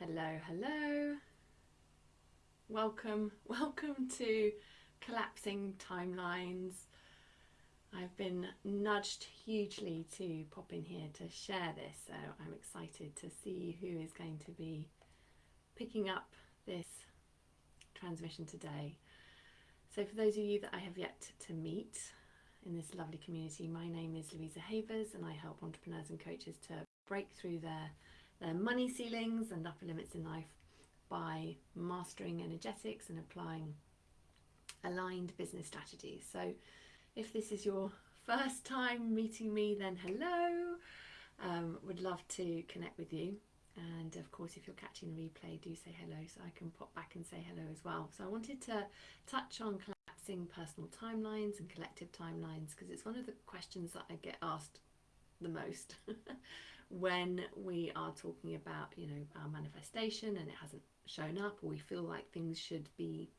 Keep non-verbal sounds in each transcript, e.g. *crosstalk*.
Hello, hello. Welcome, *laughs* welcome to Collapsing Timelines. I've been nudged hugely to pop in here to share this, so I'm excited to see who is going to be picking up this transmission today. So for those of you that I have yet to meet in this lovely community, my name is Louisa Havers and I help entrepreneurs and coaches to break through their their money ceilings and upper limits in life by mastering energetics and applying aligned business strategies. So if this is your first time meeting me, then hello. Um, would love to connect with you. And of course, if you're catching the replay, do say hello so I can pop back and say hello as well. So I wanted to touch on collapsing personal timelines and collective timelines because it's one of the questions that I get asked the most. *laughs* when we are talking about you know our manifestation and it hasn't shown up or we feel like things should be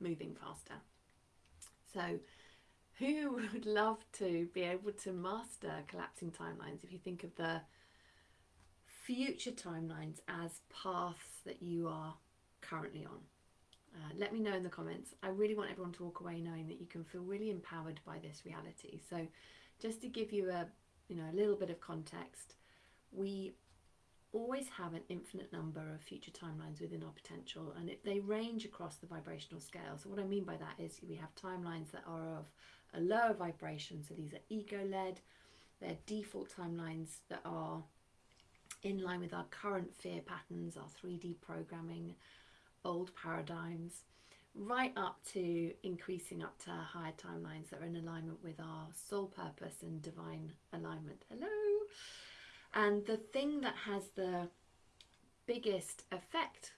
moving faster. So who *laughs* would love to be able to master collapsing timelines? If you think of the future timelines as paths that you are currently on uh, let me know in the comments. I really want everyone to walk away knowing that you can feel really empowered by this reality. So just to give you a you know a little bit of context we always have an infinite number of future timelines within our potential and it, they range across the vibrational scale. So what i mean by that is we have timelines that are of a lower vibration so these are ego led they're default timelines that are in line with our current fear patterns our 3d programming old paradigms right up to increasing up to higher timelines that are in alignment with our soul purpose and divine alignment. Hello! And the thing that has the biggest effect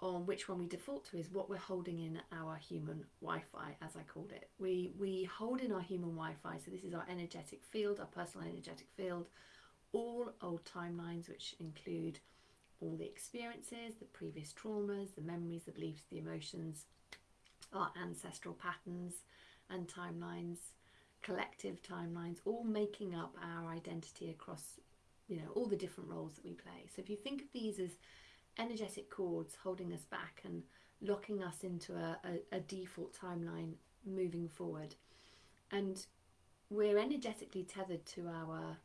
on which one we default to is what we're holding in our human Wi-Fi, as I called it. We, we hold in our human Wi-Fi, so this is our energetic field, our personal energetic field, all old timelines, which include all the experiences, the previous traumas, the memories, the beliefs, the emotions, our ancestral patterns and timelines, collective timelines, all making up our identity across, you know, all the different roles that we play. So if you think of these as energetic cords holding us back and locking us into a, a, a default timeline moving forward, and we're energetically tethered to our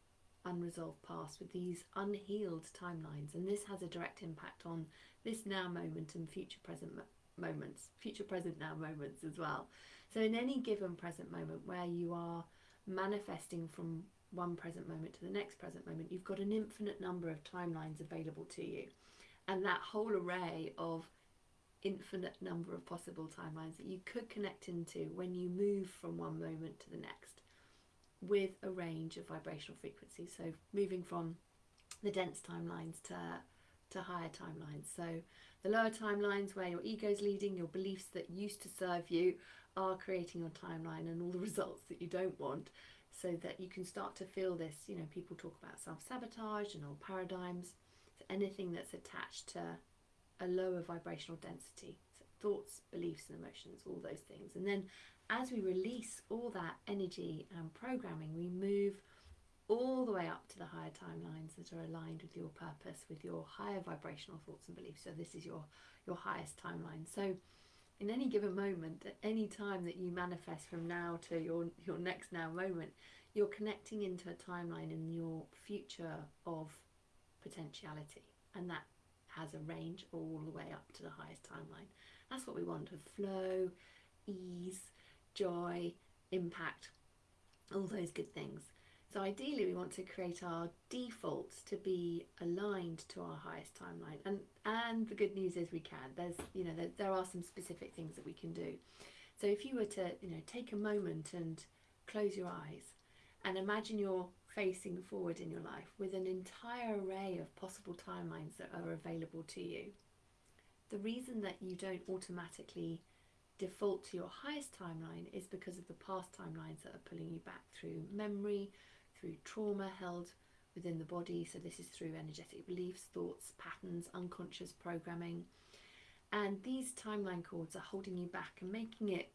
unresolved past with these unhealed timelines and this has a direct impact on this now moment and future present moments, future present now moments as well. So in any given present moment where you are manifesting from one present moment to the next present moment, you've got an infinite number of timelines available to you. And that whole array of infinite number of possible timelines that you could connect into when you move from one moment to the next with a range of vibrational frequencies. So moving from the dense timelines to, to higher timelines. So the lower timelines where your ego is leading, your beliefs that used to serve you are creating your timeline and all the *laughs* results that you don't want so that you can start to feel this, you know, people talk about self-sabotage and old paradigms. So anything that's attached to a lower vibrational density, so thoughts, beliefs and emotions, all those things. And then as we release all that energy and programming, we move all the way up to the higher timelines that are aligned with your purpose, with your higher vibrational thoughts and beliefs. So this is your, your highest timeline. So in any given moment, at any time that you manifest from now to your, your next now moment, you're connecting into a timeline in your future of potentiality. And that has a range all the way up to the highest timeline. That's what we want of flow, ease, joy, impact, all those good things. So ideally we want to create our defaults to be aligned to our highest timeline. And, and the good news is we can. There's, you know, there, there are some specific things that we can do. So if you were to, you know, take a moment and close your eyes and imagine you're facing forward in your life with an entire array of possible timelines that are available to you. The reason that you don't automatically default to your highest timeline is because of the past timelines that are pulling you back through memory, through trauma held within the body. So this is through energetic beliefs, thoughts, patterns, unconscious programming. And these timeline cords are holding you back and making it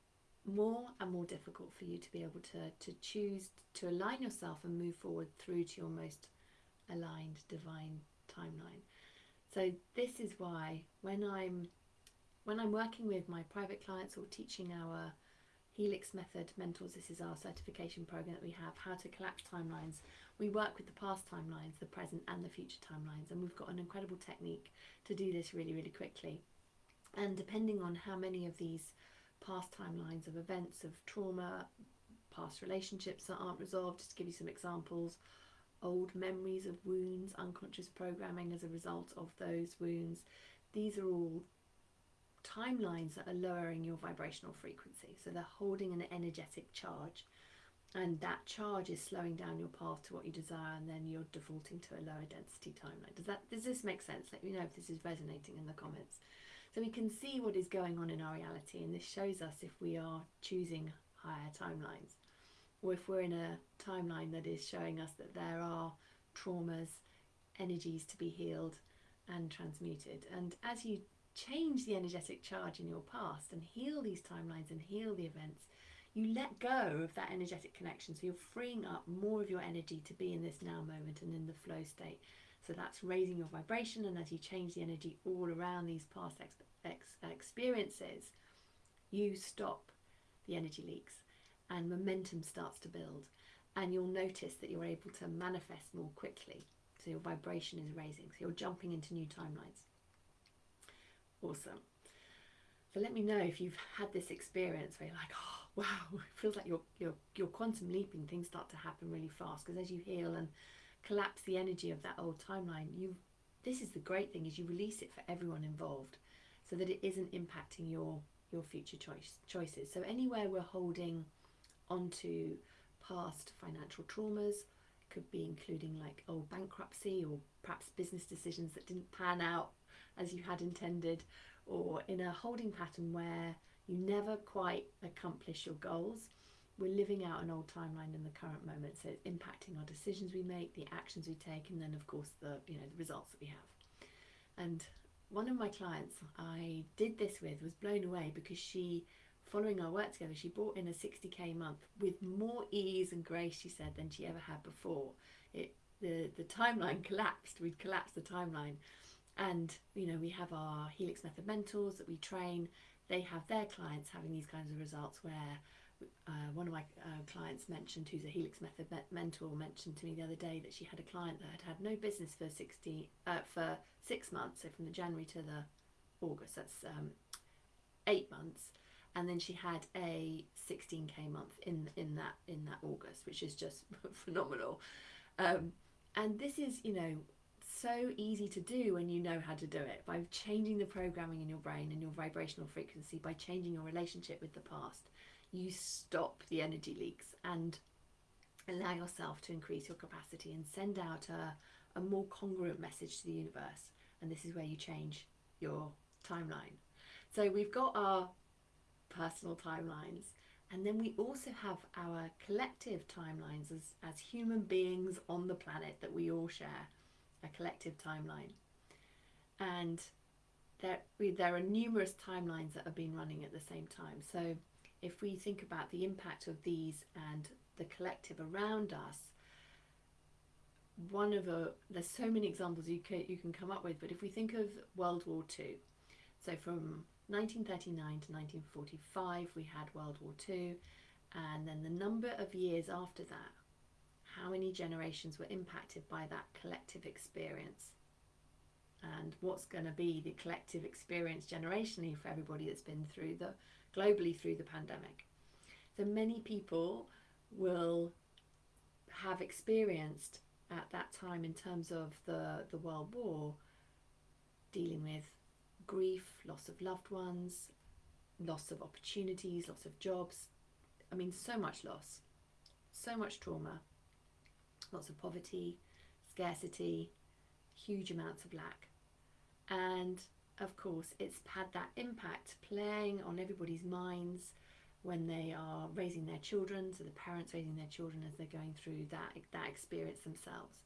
more and more difficult for you to be able to, to choose to align yourself and move forward through to your most aligned divine timeline. So this is why when I'm when I'm working with my private clients or teaching our Helix Method mentors, this is our certification program that we have, how to collapse timelines. We work with the past timelines, the present and the future timelines, and we've got an incredible technique to do this really, really quickly. And depending on how many of these past timelines of events, of trauma, past relationships that aren't resolved, just to give you some examples, old memories of wounds, unconscious programming as a result of those wounds, these are all timelines that are lowering your vibrational frequency. So they're holding an energetic charge and that charge is slowing down your path to what you desire and then you're defaulting to a lower density timeline. Does that does this make sense? Let me know if this is resonating in the comments. So we can see what is going on in our reality and this shows us if we are choosing higher timelines or if we're in a timeline that is showing us that there are traumas, energies to be healed and transmuted. And as you change the energetic charge in your past and heal these timelines and heal the events, you let go of that energetic connection. So you're freeing up more of your energy to be in this now moment and in the flow state. So that's raising your vibration. And as you change the energy all around these past ex ex experiences, you stop the energy leaks and momentum starts to build. And you'll notice that you're able to manifest more quickly. So your vibration is raising. So you're jumping into new timelines. Awesome. So let me know if you've had this experience where you're like, oh, wow, *laughs* it feels like you're, you're, you're quantum leaping. Things start to happen really fast because as you heal and collapse the energy of that old timeline, you this is the great thing is you release it for everyone involved so that it isn't impacting your your future choice choices. So anywhere we're holding onto past financial traumas, could be including like old bankruptcy or perhaps business decisions that didn't pan out as you had intended, or in a holding pattern where you never quite accomplish your goals. We're living out an old timeline in the current moment, so it's impacting our decisions we make, the actions we take, and then of course the you know the results that we have. And one of my clients I did this with was blown away because she, following our work together, she brought in a 60k month with more ease and grace, she said, than she ever had before. It the the timeline *laughs* collapsed. We'd collapsed the timeline and you know we have our helix method mentors that we train. They have their clients having these kinds of results where uh, one of my uh, clients mentioned who's a helix method mentor mentioned to me the other day that she had a client that had had no business for 60 uh, for six months so from the january to the august that's um, eight months. And then she had a 16k month in in that in that august which is just *laughs* phenomenal. Um, and this is you know so easy to do when you know how to do it by changing the programming in your brain and your vibrational frequency by changing your relationship with the past. You stop the energy leaks and allow yourself to increase your capacity and send out a, a more congruent message to the universe. And this is where you change your timeline. So we've got our personal timelines and then we also have our collective timelines as, as human beings on the planet that we all share a collective timeline. And there, there are numerous timelines that have been running at the same time. So if we think about the impact of these and the collective around us, one of the, there's so many examples you can, you can come up with, but if we think of World War II, so from 1939 to 1945 we had World War II, and then the number of years after that how many generations were impacted by that collective experience? And what's going to be the collective experience generationally for everybody that's been through the globally through the pandemic? So many people will have experienced at that time in terms of the the world war dealing with grief loss of loved ones loss of opportunities loss of jobs. I mean so much loss so much trauma lots of poverty, scarcity, huge amounts of lack. And of course, it's had that impact playing on everybody's minds when they are raising their children, so the parents raising their children as they're going through that, that experience themselves.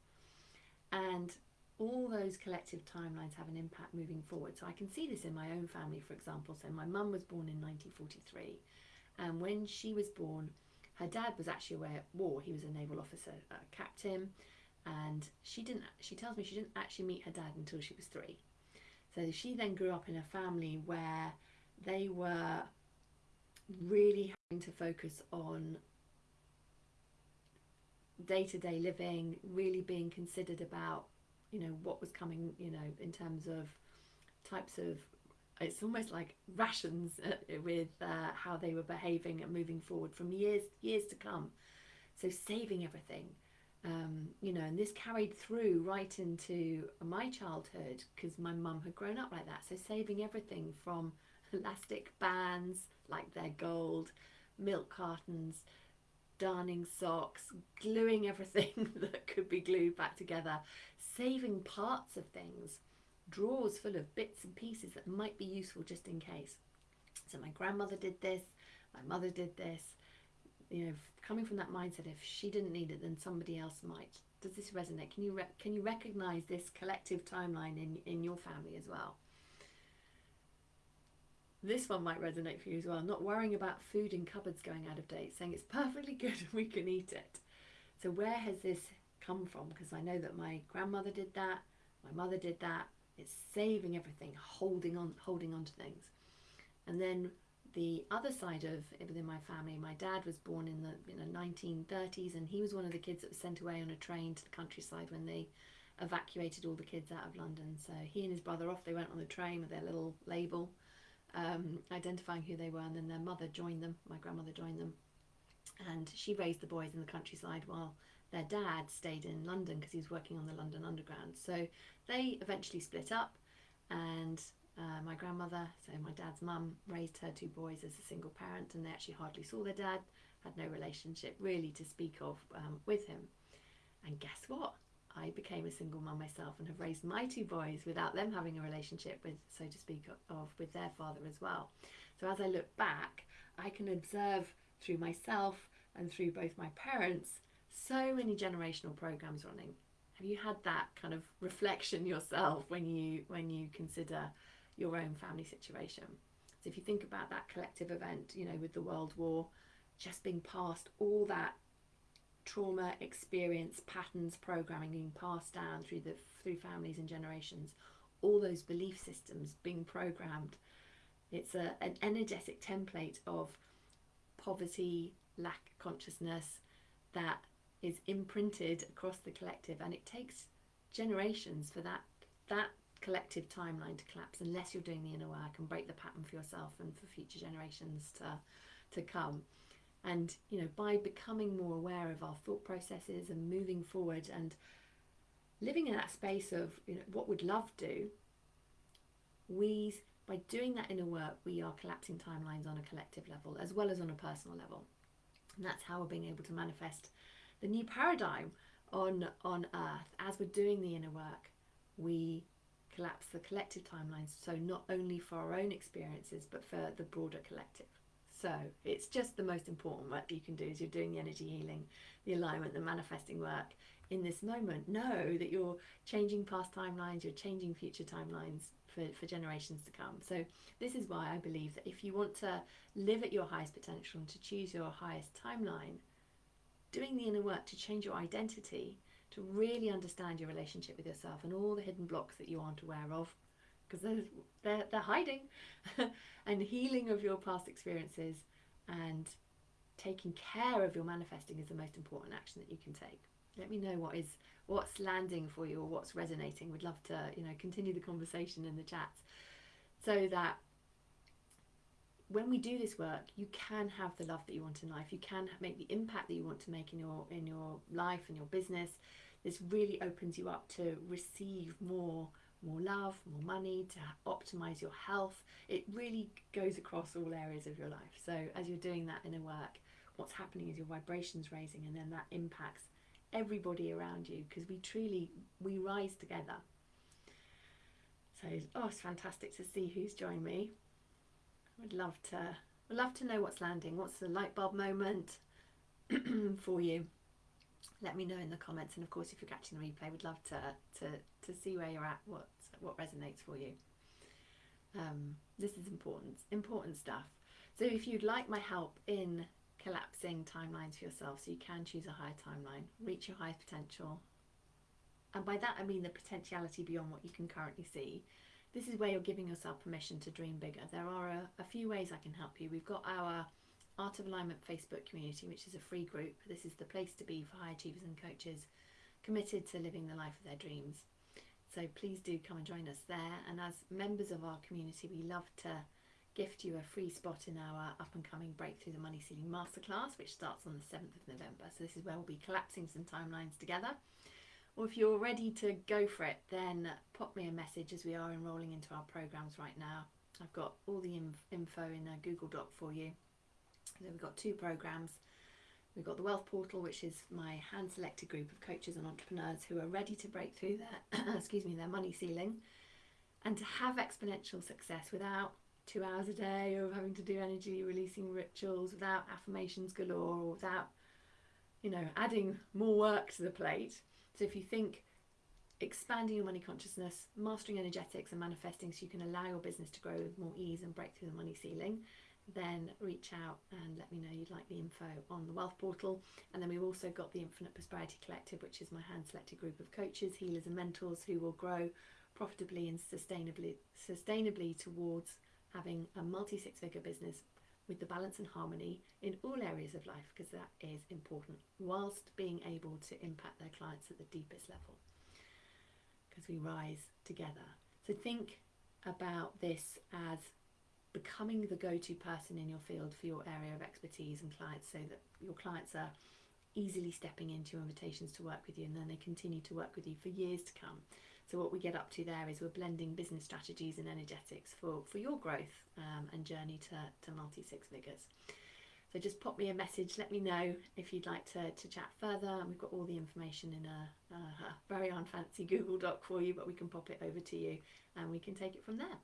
And all those collective timelines have an impact moving forward. So I can see this in my own family, for example. So my mum was born in 1943, and when she was born, her dad was actually away at war. He was a naval officer, a captain, and she didn't. She tells me she didn't actually meet her dad until she was three. So she then grew up in a family where they were really having to focus on day to day living, really being considered about, you know, what was coming, you know, in terms of types of. It's almost like rations uh, with uh, how they were behaving and moving forward from years years to come. So saving everything, um, you know, and this carried through right into my childhood because my mum had grown up like that. So saving everything from elastic bands like they're gold, milk cartons, darning socks, gluing everything *laughs* that could be glued back together, saving parts of things, drawers full of bits and pieces that might be useful just in case. So my grandmother did this, my mother did this. You know, coming from that mindset, if she didn't need it, then somebody else might. Does this resonate? Can you can you recognise this collective timeline in in your family as well? This one might resonate for you as well. Not worrying about food in cupboards going out of date, saying it's perfectly *laughs* good and we can eat it. So where has this come from? Because I know that my grandmother did that, my mother did that. It's saving everything, holding on, holding on to things. And then the other side of within my family, my dad was born in the you know 1930s, and he was one of the kids that was sent away on a train to the countryside when they evacuated all the kids out of London. So he and his brother off they went on the train with their little label um, identifying who they were, and then their mother joined them. My grandmother joined them, and she raised the boys in the countryside while their dad stayed in London because he was working on the London Underground. So they eventually split up, and uh, my grandmother, so my dad's mum, raised her two boys as a single parent, and they actually hardly saw their dad, had no relationship really to speak of um, with him. And guess what? I became a single mum myself and have raised my two boys without them having a relationship with, so to speak, of with their father as well. So as I look back, I can observe through myself and through both my parents so many generational programs running. Have you had that kind of reflection yourself when you when you consider your own family situation? So if you think about that collective event, you know, with the World War, just being past all that trauma experience patterns programming being passed down through the through families and generations all those belief systems being programmed it's a, an energetic template of poverty lack of consciousness that is imprinted across the collective and it takes generations for that that collective timeline to collapse unless you're doing the inner work and break the pattern for yourself and for future generations to to come. And you know by becoming more aware of our thought processes and moving forward and living in that space of you know what would love do we by doing that inner work we are collapsing timelines on a collective level as well as on a personal level. And that's how we're being able to manifest the new paradigm on on earth as we're doing the inner work we collapse the collective timelines so not only for our own experiences but for the broader collective so it's just the most important work you can do as you're doing the energy healing, the alignment, the manifesting work in this moment. Know that you're changing past timelines, you're changing future timelines for, for generations to come. So this is why I believe that if you want to live at your highest potential and to choose your highest timeline, doing the inner work to change your identity, to really understand your relationship with yourself and all the hidden blocks that you aren't aware of, because they're, they're, they're hiding, *laughs* and healing of your past experiences and taking care of your manifesting is the most important action that you can take. Let me know what is what's landing for you or what's resonating. We'd love to, you know, continue the conversation in the chats so that when we do this work, you can have the love that you want in life. You can make the impact that you want to make in your in your life and your business. This really opens you up to receive more more love, more money, to optimize your health. It really goes across all areas of your life. So as you're doing that inner work, what's happening is your vibrations raising and then that impacts everybody around you because we truly we rise together. So oh it's fantastic to see who's joined me. Would love to would love to know what's landing. What's the light bulb moment *clears throat* for you? let me know in the comments and of course if you're catching the replay we'd love to to to see where you're at what what resonates for you um, this is important important stuff so if you'd like my help in collapsing timelines for yourself so you can choose a higher timeline reach your highest potential and by that I mean the potentiality beyond what you can currently see. This is where you're giving yourself permission to dream bigger. There are a, a few ways I can help you. We've got our Art of Alignment Facebook community, which is a free group. This is the place to be for high achievers and coaches committed to living the life of their dreams. So please do come and join us there. And as members of our community, we love to gift you a free spot in our up and coming Breakthrough the Money Ceiling Masterclass, which starts on the 7th of November. So this is where we'll be collapsing some timelines together. Or if you're ready to go for it, then pop me a message as we are enrolling into our programs right now. I've got all the info in a Google Doc for you. So we've got two programs. We've got the Wealth Portal, which is my hand-selected group of coaches and entrepreneurs who are ready to break through their, *coughs* excuse me, their money ceiling, and to have exponential success without two hours a day of having to do energy releasing rituals, without affirmations galore, or without, you know, adding more work to the plate. So if you think expanding your money consciousness, mastering energetics, and manifesting so you can allow your business to grow with more ease and break through the money ceiling, then reach out and let me know you'd like the info on the Wealth Portal. And then we've also got the Infinite Prosperity Collective, which is my hand selected group of coaches, healers, and mentors who will grow profitably and sustainably, sustainably towards having a multi six figure business with the balance and harmony in all areas of life because that is important, whilst being able to impact their clients at the deepest level because we rise together. So think about this as becoming the go-to person in your field for your area of expertise and clients so that your clients are easily stepping into invitations to work with you and then they continue to work with you for years to come. So what we get up to there is we're blending business strategies and energetics for, for your growth um, and journey to, to multi six figures. So just pop me a message, let me know if you'd like to, to chat further. And we've got all the information in a, a very unfancy Google Doc for you, but we can pop it over to you and we can take it from there.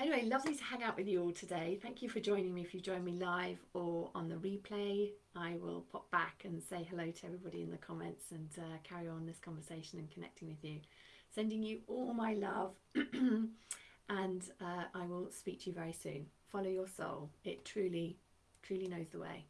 Anyway, lovely to hang out with you all today. Thank you for joining me if you join me live or on the replay. I will pop back and say hello to everybody in the comments and uh, carry on this conversation and connecting with you. Sending you all my love *clears throat* and uh, I will speak to you very soon. Follow your soul. It truly, truly knows the way.